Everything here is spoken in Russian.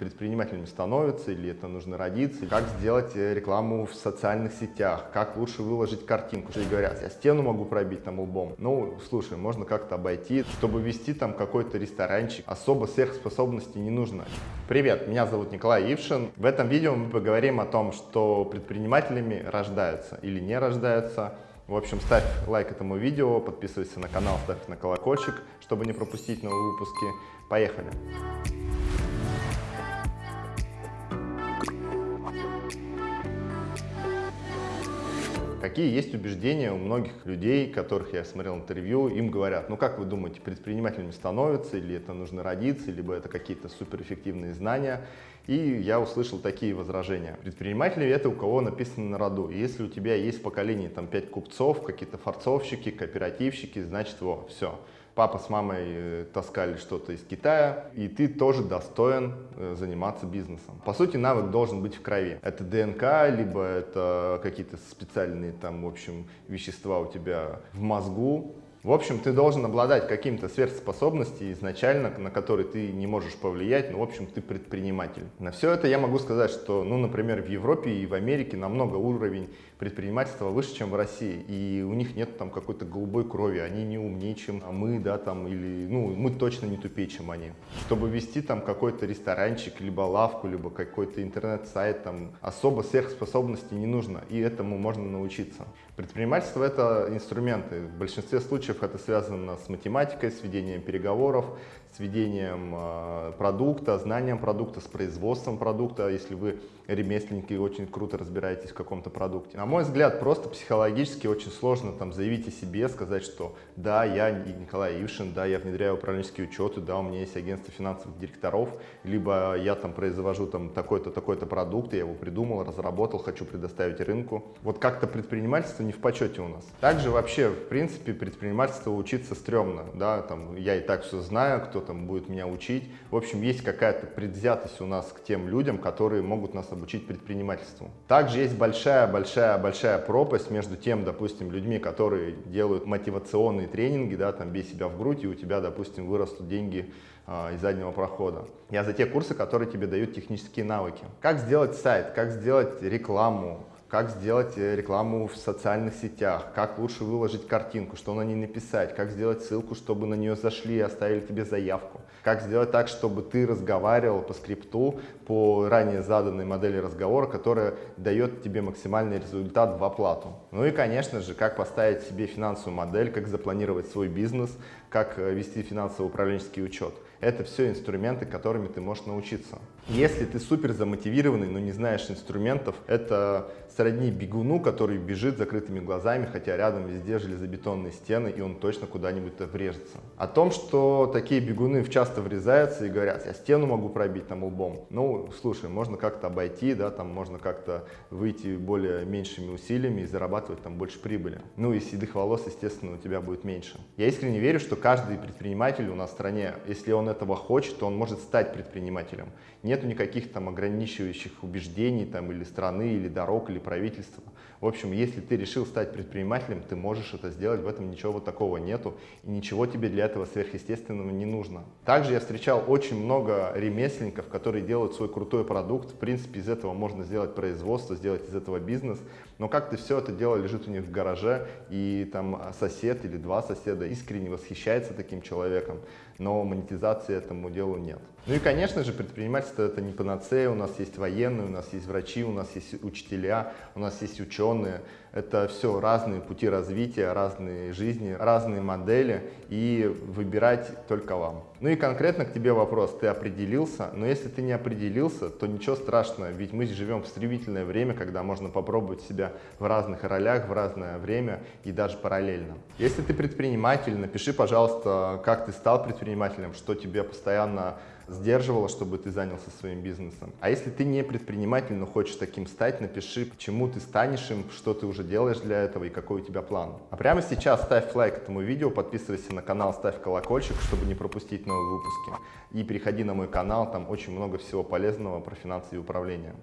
предпринимателями становятся или это нужно родиться, как сделать э, рекламу в социальных сетях, как лучше выложить картинку. И говорят, я стену могу пробить там лбом. Ну, слушай, можно как-то обойти, чтобы вести там какой-то ресторанчик. Особо сверхспособности не нужно. Привет, меня зовут Николай Ившин. В этом видео мы поговорим о том, что предпринимателями рождаются или не рождаются, в общем, ставь лайк этому видео, подписывайся на канал, ставь на колокольчик, чтобы не пропустить новые выпуски. Поехали! Какие есть убеждения у многих людей, которых я смотрел интервью, им говорят, ну как вы думаете, предпринимателями становятся, или это нужно родиться, либо это какие-то суперэффективные знания. И я услышал такие возражения. Предприниматели это у кого написано на роду. И если у тебя есть в поколении там 5 купцов, какие-то форцовщики, кооперативщики, значит, во, все папа с мамой э, таскали что-то из Китая, и ты тоже достоин э, заниматься бизнесом. По сути, навык должен быть в крови. Это ДНК, либо это какие-то специальные там, в общем, вещества у тебя в мозгу, в общем, ты должен обладать каким-то сверхспособностью изначально, на которые ты не можешь повлиять, но, в общем, ты предприниматель. На все это я могу сказать, что, ну, например, в Европе и в Америке намного уровень предпринимательства выше, чем в России, и у них нет там какой-то голубой крови, они не умнее, чем мы, да, там, или, ну, мы точно не тупее, чем они. Чтобы вести там какой-то ресторанчик, либо лавку, либо какой-то интернет-сайт, там, особо сверхспособностей не нужно, и этому можно научиться. Предпринимательство – это инструменты. В большинстве случаев это связано с математикой, с ведением переговоров, с ведением э, продукта, знанием продукта, с производством продукта, если вы ремесленники и очень круто разбираетесь в каком-то продукте. На мой взгляд, просто психологически очень сложно там заявить о себе, сказать, что да, я Николай Ившин, да, я внедряю управленческие учеты, да, у меня есть агентство финансовых директоров, либо я там произвожу там такой-то, такой-то продукт, я его придумал, разработал, хочу предоставить рынку. Вот как-то предпринимательство не в почете у нас. Также вообще, в принципе, предпринимательство учиться стрёмно, да, там, я и так все знаю, кто там будет меня учить. В общем, есть какая-то предвзятость у нас к тем людям, которые могут нас обучить предпринимательству. Также есть большая-большая-большая пропасть между тем, допустим, людьми, которые делают мотивационные тренинги, да, там, бей себя в грудь, и у тебя, допустим, вырастут деньги а, из заднего прохода. Я за те курсы, которые тебе дают технические навыки. Как сделать сайт, как сделать рекламу, как сделать э, рекламу в социальных сетях, как лучше выложить картинку, что на ней написать, как сделать ссылку, чтобы на нее зашли и оставили тебе заявку, как сделать так, чтобы ты разговаривал по скрипту, по ранее заданной модели разговора, которая дает тебе максимальный результат в оплату. Ну и, конечно же, как поставить себе финансовую модель, как запланировать свой бизнес, как э, вести финансово-управленческий учет. Это все инструменты, которыми ты можешь научиться. Если ты супер замотивированный, но не знаешь инструментов, это сродни бегуну, который бежит закрытыми глазами, хотя рядом везде железобетонные стены, и он точно куда-нибудь врежется. О том, что такие бегуны часто врезаются и говорят, я стену могу пробить там лбом. Ну, слушай, можно как-то обойти, да, там можно как-то выйти более меньшими усилиями и зарабатывать там больше прибыли. Ну и седых волос, естественно, у тебя будет меньше. Я искренне верю, что каждый предприниматель у нас в стране, если он этого хочет, то он может стать предпринимателем. Нету никаких там ограничивающих убеждений там или страны, или дорог, или правительства. В общем, если ты решил стать предпринимателем, ты можешь это сделать, в этом ничего вот такого нету, и ничего тебе для этого сверхъестественного не нужно. Также я встречал очень много ремесленников, которые делают свой крутой продукт, в принципе, из этого можно сделать производство, сделать из этого бизнес, но как-то все это дело лежит у них в гараже, и там сосед или два соседа искренне восхищается таким человеком, но монетизации этому делу нет. Ну и, конечно же, предпринимательство это не панацея, у нас есть военные, у нас есть врачи, у нас есть учителя, у нас есть ученые. Это все разные пути развития, разные жизни, разные модели, и выбирать только вам. Ну и конкретно к тебе вопрос, ты определился, но если ты не определился, то ничего страшного, ведь мы живем в стремительное время, когда можно попробовать себя в разных ролях, в разное время и даже параллельно. Если ты предприниматель, напиши, пожалуйста, как ты стал предпринимателем, что тебе постоянно сдерживало, чтобы ты занялся своим бизнесом. А если ты не предприниматель, но хочешь таким стать, напиши, почему ты станешь им, что ты уже делаешь для этого и какой у тебя план. А прямо сейчас ставь лайк этому видео, подписывайся на канал, ставь колокольчик, чтобы не пропустить новые выпуски. И переходи на мой канал, там очень много всего полезного про финансы и управление.